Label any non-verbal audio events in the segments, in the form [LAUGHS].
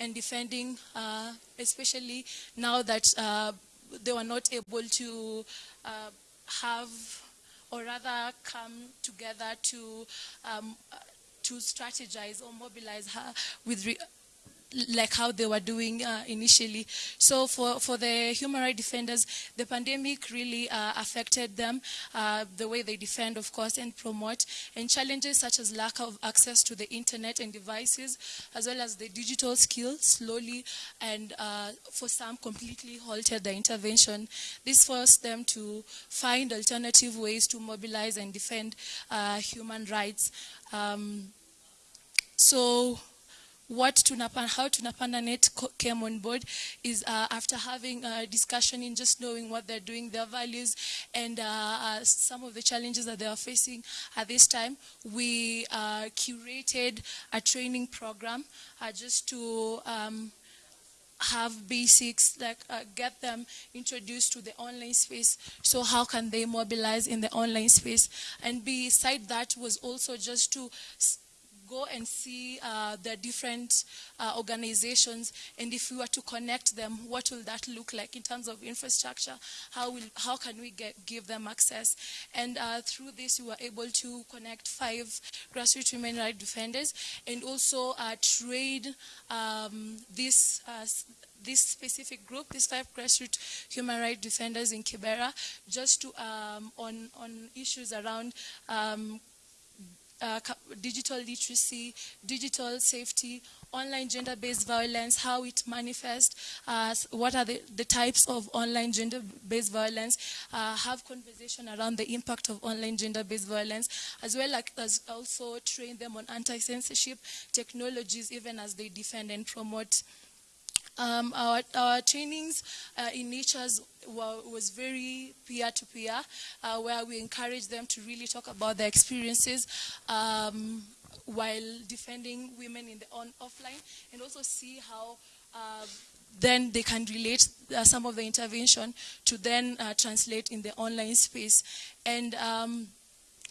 and defending, uh, especially now that uh, they were not able to uh, have or rather come together to um, to strategize or mobilize her with like how they were doing uh, initially. So for, for the human rights defenders, the pandemic really uh, affected them, uh, the way they defend, of course, and promote, and challenges such as lack of access to the internet and devices, as well as the digital skills, slowly and uh, for some completely halted the intervention. This forced them to find alternative ways to mobilize and defend uh, human rights. Um, so what Tunapanda, how Tunapanda Net came on board is uh, after having a discussion in just knowing what they're doing, their values, and uh, uh, some of the challenges that they are facing at this time, we uh, curated a training program uh, just to um, have basics, like uh, get them introduced to the online space. So how can they mobilize in the online space? And beside that was also just to go and see uh, the different uh, organizations and if we were to connect them, what will that look like in terms of infrastructure? How, will, how can we get, give them access? And uh, through this, we were able to connect five grassroots human rights defenders and also uh, trade um, this uh, this specific group, these five grassroots human rights defenders in Kibera, just to um, on on issues around um, uh, digital literacy, digital safety, online gender-based violence, how it manifests, uh, what are the, the, types of online gender-based violence, uh, have conversation around the impact of online gender-based violence, as well as also train them on anti-censorship technologies, even as they defend and promote um, our, our, trainings uh, in natures was very peer-to-peer, -peer, uh, where we encourage them to really talk about their experiences um, while defending women in the on offline, and also see how uh, then they can relate uh, some of the intervention to then uh, translate in the online space. And um,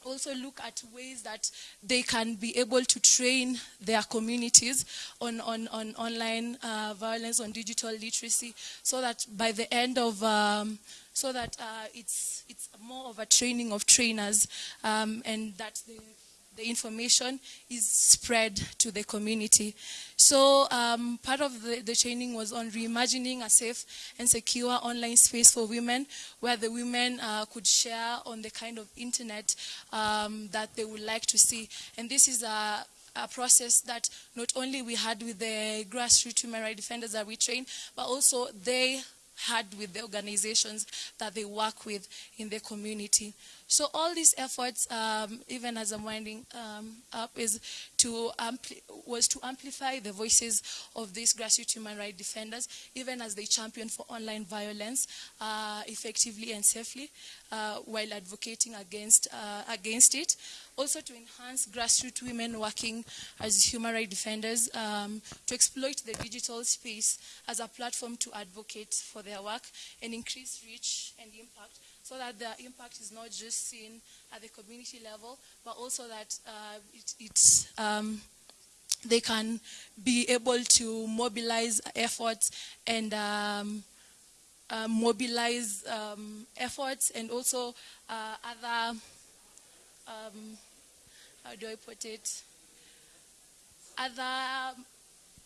also look at ways that they can be able to train their communities on, on, on online uh, violence, on digital literacy, so that by the end of, um, so that uh, it's, it's more of a training of trainers um, and that the the information is spread to the community. So um, part of the, the, training was on reimagining a safe and secure online space for women where the women uh, could share on the kind of internet um, that they would like to see. And this is a, a process that not only we had with the grassroots human rights defenders that we train, but also they had with the organizations that they work with in the community. So all these efforts, um, even as I'm winding um, up, is to was to amplify the voices of these grassroots human rights defenders, even as they champion for online violence uh, effectively and safely, uh, while advocating against uh, against it. Also to enhance grassroots women working as human rights defenders, um, to exploit the digital space as a platform to advocate for their work and increase reach and impact so that the impact is not just seen at the community level, but also that uh, it, it's, um, they can be able to mobilize efforts and um, uh, mobilize um, efforts and also uh, other, um, how do I put it, other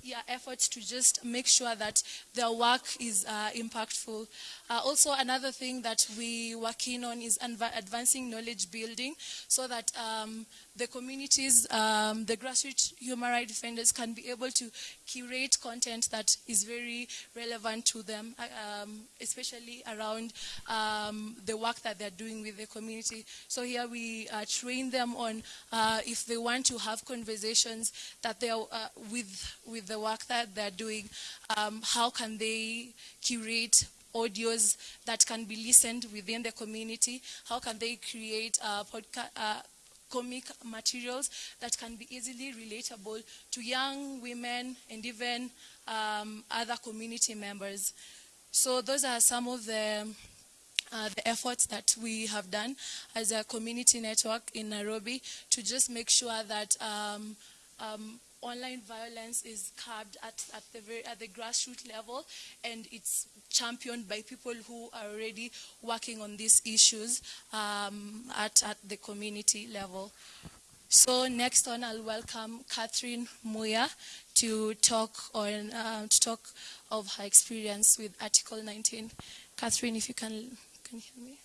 yeah, efforts to just make sure that their work is uh, impactful. Uh, also, another thing that we work in on is advancing knowledge building so that um, the communities, um, the grassroots human rights defenders can be able to curate content that is very relevant to them, uh, um, especially around um, the work that they're doing with the community. So here we uh, train them on uh, if they want to have conversations that they are uh, with, with the work that they're doing, um, how can they curate audios that can be listened within the community? How can they create a podcast, uh, comic materials that can be easily relatable to young women and even um, other community members. So those are some of the, uh, the efforts that we have done as a community network in Nairobi to just make sure that um, um, online violence is curbed at, at, the very, at the grassroots level and it's championed by people who are already working on these issues um, at, at the community level. So next on, I'll welcome Catherine Muya to talk on uh, to talk of her experience with Article 19. Catherine, if you can, can you hear me?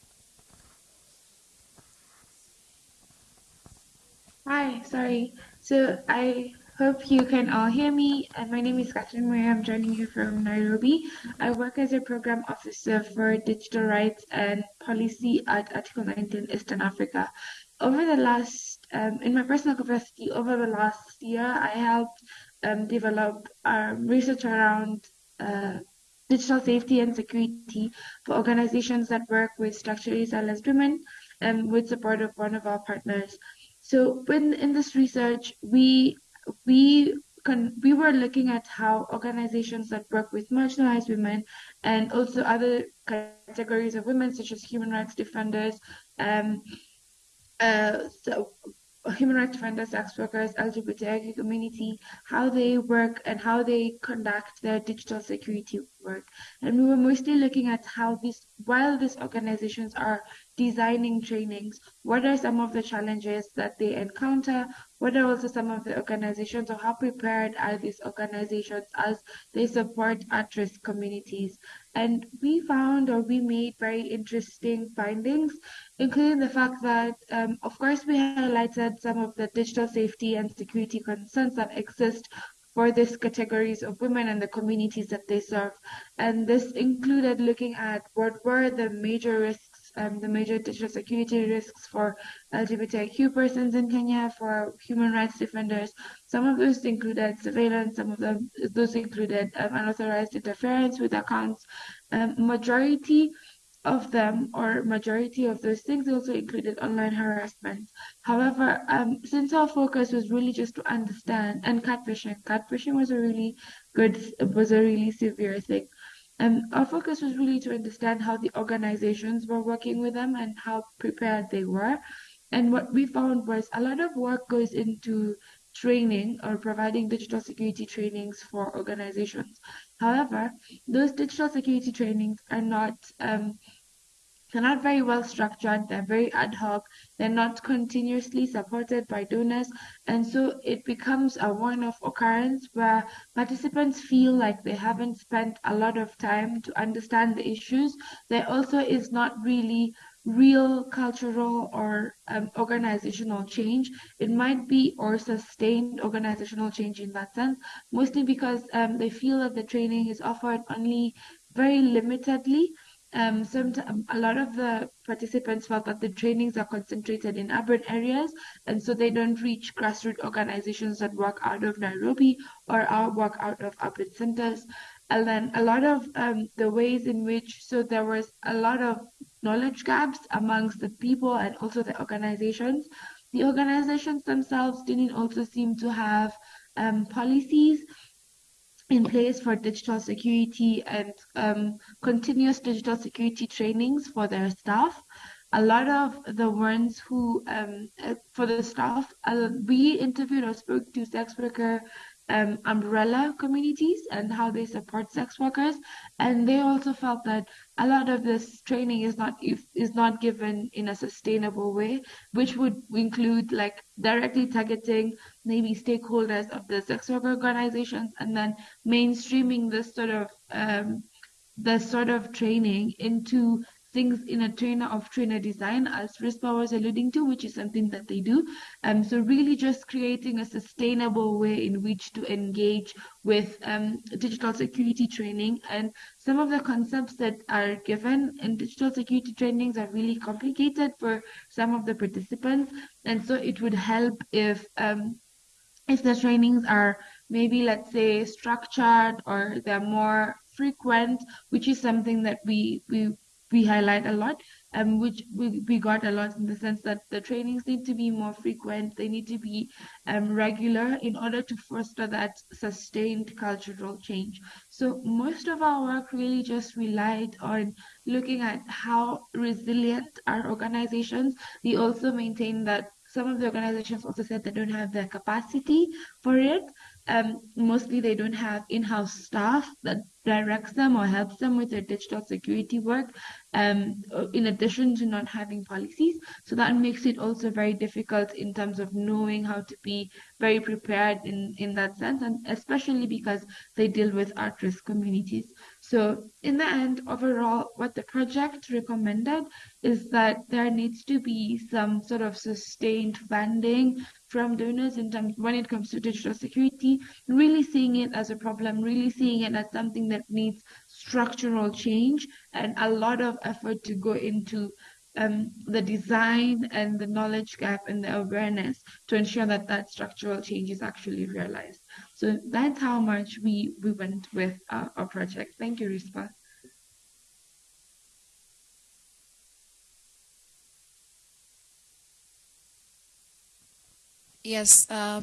Hi, sorry. So I hope you can all hear me. And my name is Catherine Muya. I'm joining you from Nairobi. I work as a program officer for digital rights and policy at Article 19 Eastern Africa. Over the last, um, in my personal capacity, over the last year, I helped um, develop um, research around uh, digital safety and security for organizations that work with structurally silenced women and with support of one of our partners. So when in this research, we we con- we were looking at how organizations that work with marginalized women and also other categories of women, such as human rights defenders, um, uh, so human rights defenders, sex workers, LGBTIQ community, how they work and how they conduct their digital security work. And we were mostly looking at how these, while these organizations are designing trainings, what are some of the challenges that they encounter? What are also some of the organizations or how prepared are these organizations as they support at-risk communities? And we found or we made very interesting findings, including the fact that, um, of course, we highlighted some of the digital safety and security concerns that exist for these categories of women and the communities that they serve. And this included looking at what were the major risks um, the major digital security risks for LGBTIQ persons in Kenya, for human rights defenders. Some of those included surveillance, some of them those included um, unauthorized interference with accounts. Um, majority of them, or majority of those things, also included online harassment. However, um, since our focus was really just to understand, and catfishing, catfishing was a really good, was a really severe thing. And our focus was really to understand how the organizations were working with them and how prepared they were. And what we found was a lot of work goes into training or providing digital security trainings for organizations. However, those digital security trainings are not um, they're not very well structured, they're very ad hoc, they're not continuously supported by donors, and so it becomes a one off occurrence where participants feel like they haven't spent a lot of time to understand the issues. There also is not really real cultural or um, organizational change. It might be or sustained organizational change in that sense, mostly because um, they feel that the training is offered only very limitedly um, some, a lot of the participants felt that the trainings are concentrated in urban areas, and so they don't reach grassroots organizations that work out of Nairobi or work out of urban centers. And then a lot of um, the ways in which, so there was a lot of knowledge gaps amongst the people and also the organizations. The organizations themselves didn't also seem to have um, policies in place for digital security and um, continuous digital security trainings for their staff. A lot of the ones who, um, uh, for the staff, uh, we interviewed or spoke to sex worker um, umbrella communities and how they support sex workers, and they also felt that a lot of this training is not is not given in a sustainable way, which would include like directly targeting maybe stakeholders of the sex worker organizations, and then mainstreaming this sort of um, the sort of training into things in a trainer of trainer design, as Rispa was alluding to, which is something that they do. Um, so really just creating a sustainable way in which to engage with um, digital security training. And some of the concepts that are given in digital security trainings are really complicated for some of the participants. And so it would help if um, if the trainings are maybe let's say structured or they're more frequent, which is something that we we we highlight a lot, um, which we, we got a lot in the sense that the trainings need to be more frequent, they need to be um, regular in order to foster that sustained cultural change. So most of our work really just relied on looking at how resilient our organizations. We also maintain that some of the organizations also said they don't have the capacity for it. Um, mostly they don't have in-house staff that directs them or helps them with their digital security work, um, in addition to not having policies. So that makes it also very difficult in terms of knowing how to be very prepared in, in that sense, and especially because they deal with at-risk communities. So in the end, overall, what the project recommended is that there needs to be some sort of sustained funding from donors in terms when it comes to digital security, really seeing it as a problem, really seeing it as something that needs structural change and a lot of effort to go into um, the design and the knowledge gap and the awareness to ensure that that structural change is actually realized. So that's how much we, we went with our, our project. Thank you, Rispa. Yes, uh,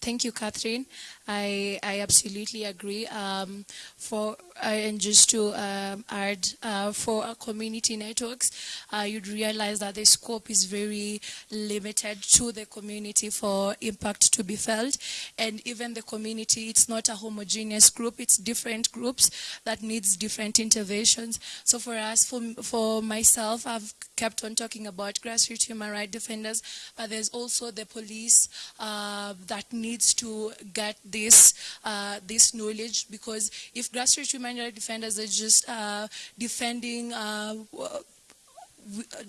thank you, Catherine. I, I absolutely agree. Um, for uh, and just to um, add, uh, for community networks, uh, you'd realize that the scope is very limited to the community for impact to be felt, and even the community, it's not a homogeneous group; it's different groups that needs different interventions. So for us, for for myself, I've kept on talking about grassroots human rights defenders, but there's also the police uh, that needs to get the this uh, this knowledge because if grassroots human rights defenders are just uh, defending uh,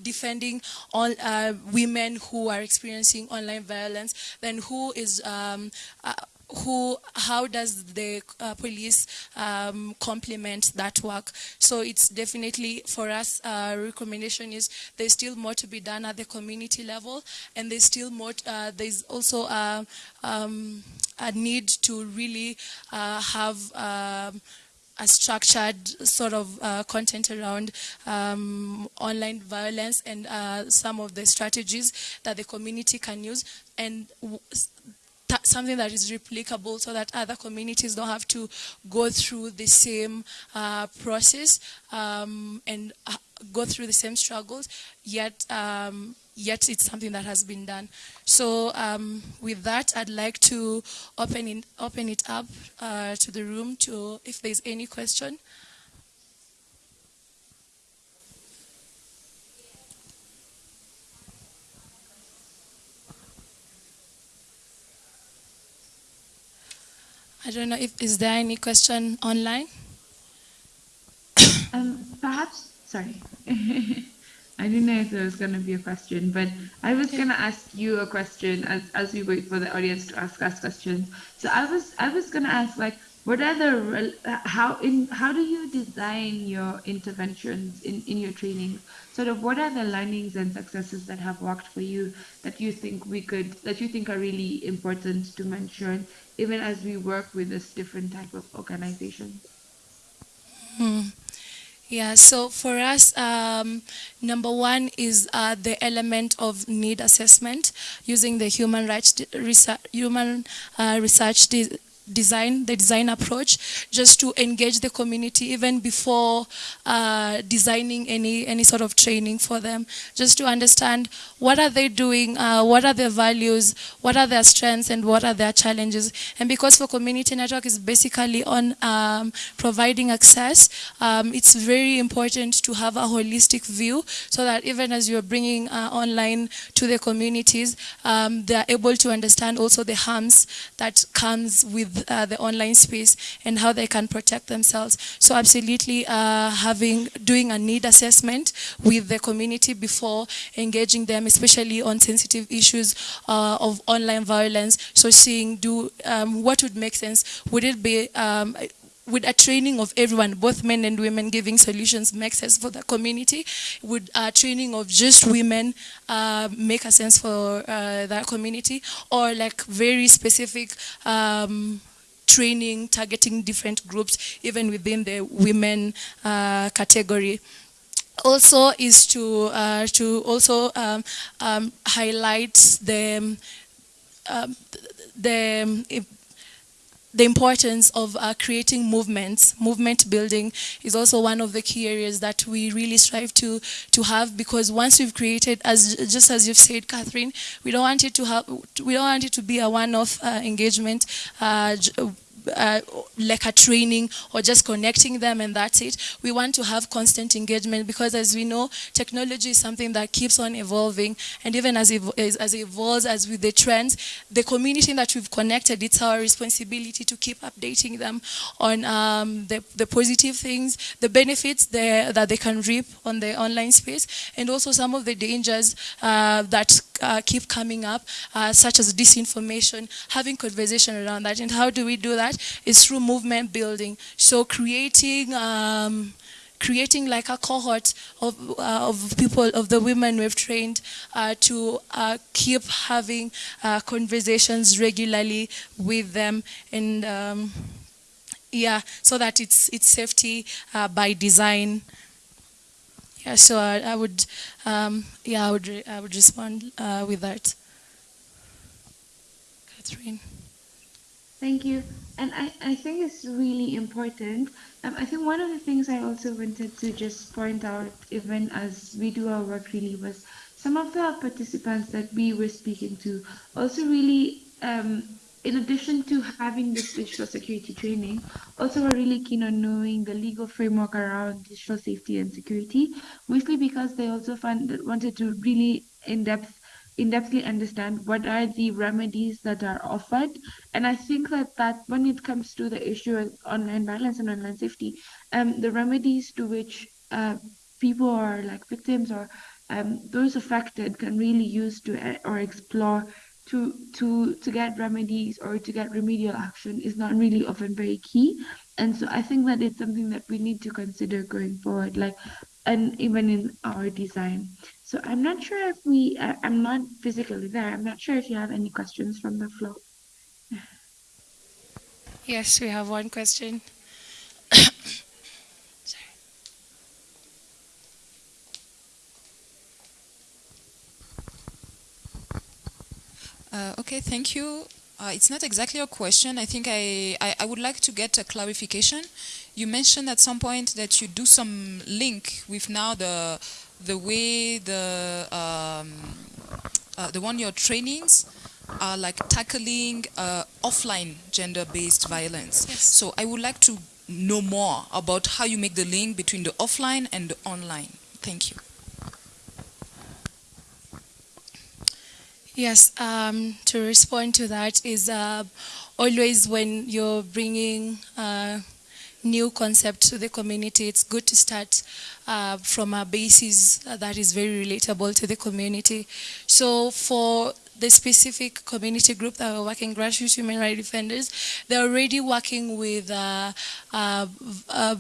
defending all uh, women who are experiencing online violence, then who is um, uh, who, how does the uh, police um, complement that work? So it's definitely, for us, uh, recommendation is there's still more to be done at the community level, and there's still more, uh, there's also uh, um, a need to really uh, have um, a structured sort of uh, content around um, online violence and uh, some of the strategies that the community can use. And something that is replicable so that other communities don't have to go through the same uh, process um, and uh, go through the same struggles, yet um, yet it's something that has been done. So um, with that, I'd like to open, in, open it up uh, to the room to if there's any question. I don't know if is there any question online. [COUGHS] Um, perhaps, sorry. [LAUGHS] I didn't know if there was going to be a question, but I was going to ask you a question as, as we wait for the audience to ask us questions. So I was I was going to ask like, what are the how in how do you design your interventions in in your training? Sort of what are the learnings and successes that have worked for you that you think we could that you think are really important to mention even as we work with this different type of organizations? Hmm. Yeah, so for us, um, number one is uh, the element of need assessment using the human rights research, human uh, research design, the design approach, just to engage the community even before uh, designing any, any sort of training for them, just to understand what are they doing, uh, what are their values, what are their strengths, and what are their challenges. And because for community network is basically on um, providing access, um, it's very important to have a holistic view so that even as you're bringing uh, online to the communities, um, they're able to understand also the harms that comes with uh, the online space and how they can protect themselves. So absolutely uh, having, doing a need assessment with the community before engaging them, especially on sensitive issues uh, of online violence. So seeing do um, what would make sense. Would it be um, would a training of everyone, both men and women, giving solutions make sense for the community? Would a training of just women uh, make a sense for uh, that community? Or like very specific um, training, targeting different groups, even within the women uh, category. Also is to uh, to also um, um, highlight the um, the the importance of uh, creating movements, movement building is also one of the key areas that we really strive to to have because once we've created, as just as you've said, Catherine, we don't want it to have, we don't want it to be a one-off uh, engagement. Uh, uh, like a training or just connecting them and that's it. We want to have constant engagement because as we know, technology is something that keeps on evolving and even as, it, as it evolves, as with the trends, the community that we've connected, it's our responsibility to keep updating them on um, the, the positive things, the benefits that they can reap on the online space and also some of the dangers uh, that uh, keep coming up, uh, such as disinformation, having conversation around that. And how do we do that? It's through movement building. So creating um, creating like a cohort of, uh, of people, of the women we've trained uh, to uh, keep having uh, conversations regularly with them and um, yeah, so that it's, it's safety uh, by design. Yeah, so I, I would, um, yeah, I would, I would respond uh, with that. Catherine. Thank you. And I, I think it's really important. Um, I think one of the things I also wanted to just point out, even as we do our work really, was some of the participants that we were speaking to also really um, in addition to having this digital security training, also we're really keen on knowing the legal framework around digital safety and security, mostly because they also found, wanted to really in-depth in-depthly understand what are the remedies that are offered. And I think that, that when it comes to the issue of online violence and online safety, um, the remedies to which uh, people are like victims or um, those affected can really use to uh, or explore to to to get remedies or to get remedial action is not really often very key and so i think that it's something that we need to consider going forward like and even in our design so i'm not sure if we I, i'm not physically there i'm not sure if you have any questions from the floor yes we have one question [COUGHS] Uh, okay, thank you. Uh, it's not exactly a question. I think I, I, I, would like to get a clarification. You mentioned at some point that you do some link with now the the way the um, uh, the one your trainings are like tackling uh, offline gender-based violence. Yes. So I would like to know more about how you make the link between the offline and the online. Thank you. Yes, um, to respond to that is uh, always when you're bringing uh, new concept to the community, it's good to start uh, from a basis that is very relatable to the community. So for the specific community group that are working, grassroots human rights defenders, they're already working with uh, uh, uh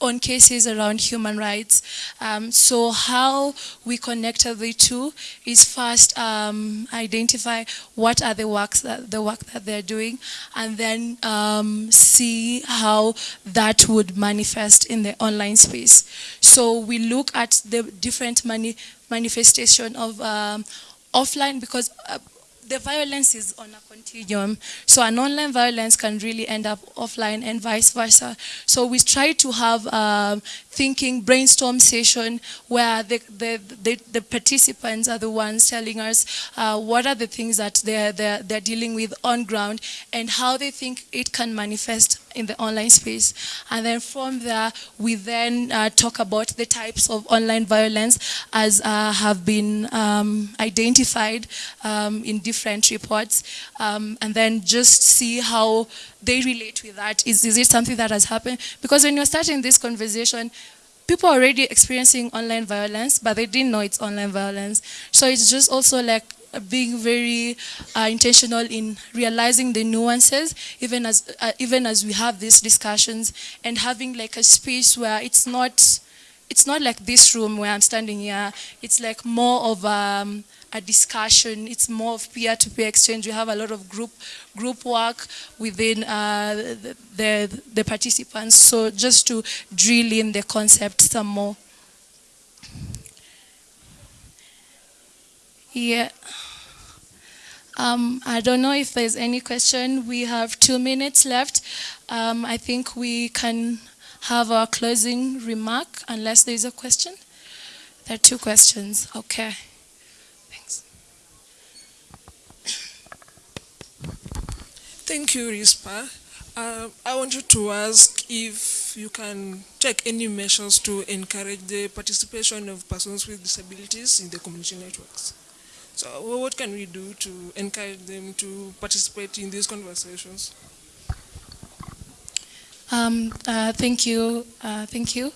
on cases around human rights. Um, so how we connect the two is first um, identify what are the works that the work that they're doing, and then um, see how that would manifest in the online space. So we look at the different mani manifestation of um, offline because. Uh, the violence is on a continuum. So an online violence can really end up offline and vice versa. So we try to have um, thinking brainstorm session where the, the, the, the, participants are the ones telling us uh, what are the things that they're, they're, they're dealing with on ground and how they think it can manifest in the online space. And then from there, we then uh, talk about the types of online violence as uh, have been um, identified um, in different reports. Um, and then just see how they relate with that. Is, is it something that has happened? Because when you're starting this conversation, people are already experiencing online violence, but they didn't know it's online violence. So it's just also like being very uh, intentional in realizing the nuances, even as uh, even as we have these discussions, and having like a space where it's not it's not like this room where I'm standing here. It's like more of um, a discussion. It's more of peer-to-peer -peer exchange. We have a lot of group group work within uh, the, the, participants. So just to drill in the concept some more. Yeah. Um, I don't know if there's any question. We have two minutes left. Um, I think we can have our closing remark unless there's a question. There are two questions. Okay. Thank you, RISPA. Uh, I wanted to ask if you can take any measures to encourage the participation of persons with disabilities in the community networks. So what can we do to encourage them to participate in these conversations? Um, uh, thank you. Uh, thank you.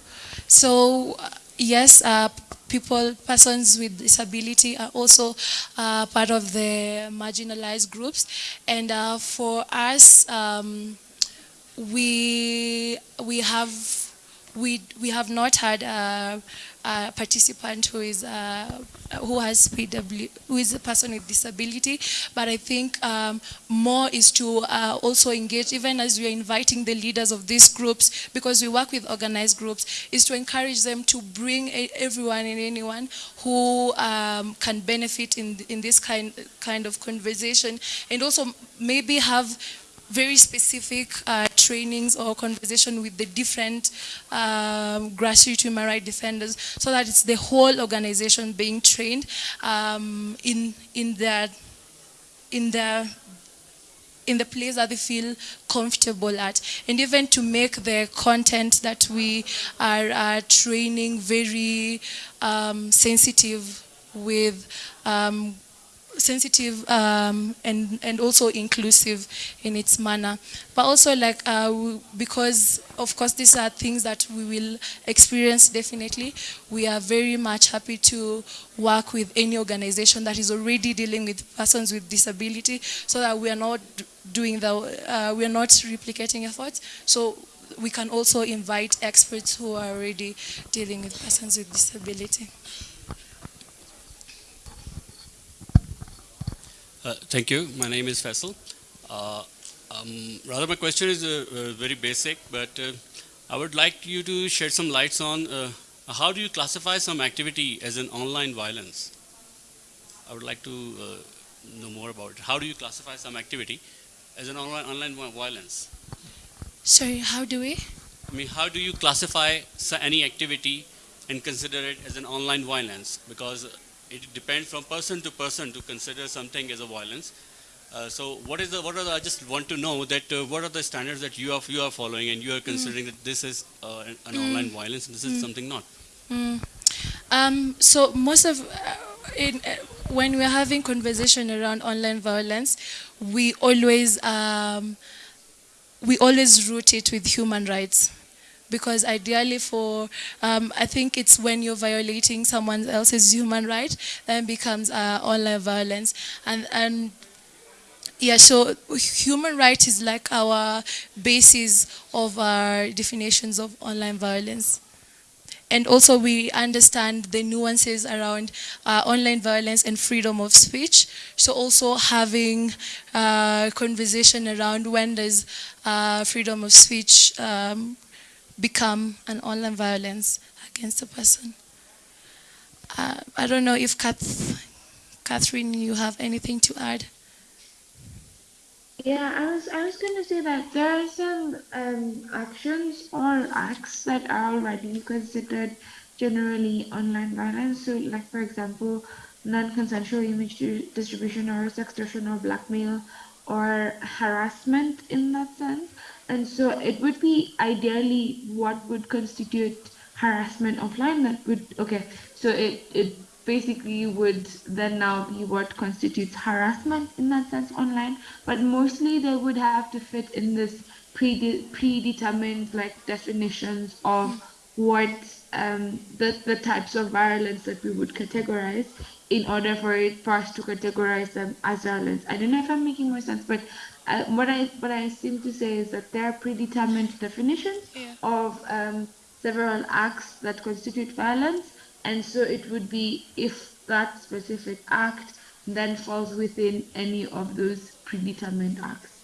So, yes, uh, people, persons with disability are also uh, part of the marginalized groups. And uh, for us, um, we, we have we we have not had a, a participant who is uh, who has PW who is a person with disability, but I think um, more is to uh, also engage, even as we are inviting the leaders of these groups, because we work with organized groups, is to encourage them to bring everyone and anyone who um, can benefit in in this kind kind of conversation, and also maybe have very specific uh, trainings or conversation with the different um, grassroots human rights defenders so that it's the whole organization being trained um, in, in their in their in the place that they feel comfortable at. And even to make the content that we are, are training very um, sensitive with um, sensitive um, and, and also inclusive in its manner. But also like, uh, because of course these are things that we will experience definitely, we are very much happy to work with any organization that is already dealing with persons with disability so that we are not doing the, uh, we are not replicating efforts. So we can also invite experts who are already dealing with persons with disability. Uh, thank you. My name is Faisal. Uh, um, rather, my question is uh, uh very basic, but uh, I would like you to shed some lights on uh, how do you classify some activity as an online violence? I would like to know more about it. How do you classify some activity as an online, online violence? Sorry, how do we? I mean, how do you classify any activity and consider it as an online violence? Because it depends from person to person to consider something as a violence. Uh, so what is the what are the, I just want to know that uh, what are the standards that you are you are following and you are considering mm. that this is uh, an, an mm. online violence and this is mm. something not. Mm. Um, so most of uh, in, uh, when we're having conversation around online violence, we always um, we always root it with human rights because ideally for, um, I think it's when you're violating someone else's human right, then becomes uh, online violence. And, and yeah, so human rights is like our basis of our definitions of online violence. And also we understand the nuances around uh, online violence and freedom of speech. So also having uh, conversation around when does uh, freedom of speech um, become an online violence against a person. Uh, I don't know if Kath, Catherine, you have anything to add. Yeah, I was I was going to say that there are some um, actions or acts that are already considered generally online violence. So, like for example, non-consensual image distribution or sextortion or blackmail or harassment in that sense. And so it would be ideally what would constitute harassment offline that would, okay, so it, it basically would then now be what constitutes harassment in that sense online, but mostly they would have to fit in this pre predetermined like definitions of what um, the, the types of violence that we would categorize in order for it for us to categorize them as violence. I don't know if I'm making more sense, but uh, what I what I seem to say is that there are predetermined definitions yeah. of um, several acts that constitute violence, and so it would be if that specific act then falls within any of those predetermined acts.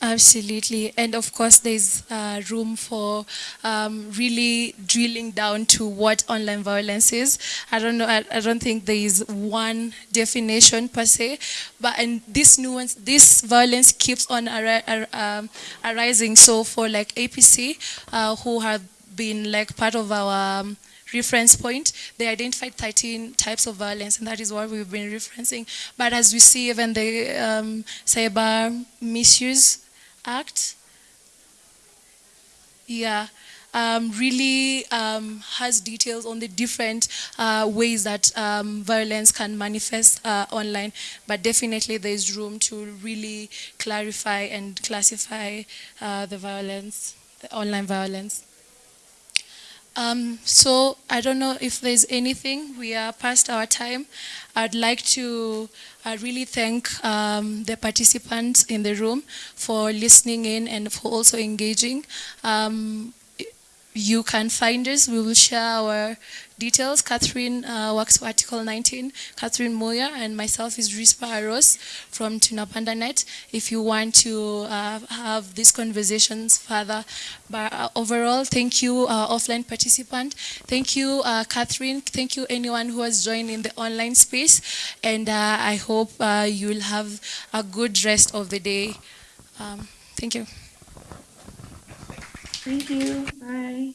Absolutely, and of course, there's uh, room for um, really drilling down to what online violence is. I don't know. I, I don't think there is one definition per se, but and this nuance, this violence keeps on ari- ar- um, arising. So for like APC, uh, who have been like part of our um, reference point, they identified 13 types of violence, and that is what we've been referencing. But as we see, even the um, cyber misuse act, yeah, um, really um, has details on the different uh, ways that um, violence can manifest uh, online. But definitely, there's room to really clarify and classify uh, the violence, the online violence. Um, so I don't know if there's anything. We are past our time. I'd like to uh, really thank um, the participants in the room for listening in and for also engaging. Um, you can find us. We will share our details. Catherine uh, works for Article 19. Catherine Muya and myself is Rispa Aros from TunapandaNet. If you want to uh, have these conversations further, but uh, overall, thank you, uh, offline participant. Thank you, uh, Catherine. Thank you, anyone who has joined in the online space. And uh, I hope you will have a good rest of the day. Um, thank you. Thank you. Bye.